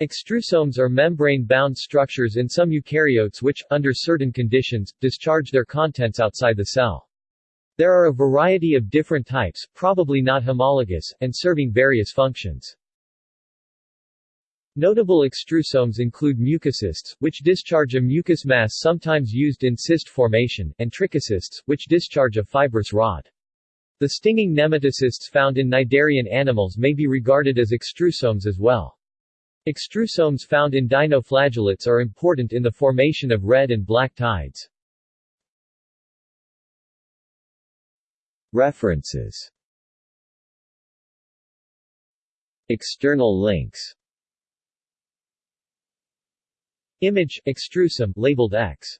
Extrusomes are membrane-bound structures in some eukaryotes which, under certain conditions, discharge their contents outside the cell. There are a variety of different types, probably not homologous, and serving various functions. Notable extrusomes include mucocysts, which discharge a mucous mass sometimes used in cyst formation, and trichocysts, which discharge a fibrous rod. The stinging nematocysts found in cnidarian animals may be regarded as extrusomes as well. Extrusomes found in dinoflagellates are important in the formation of red and black tides. References External links Image, extrusome, labeled X.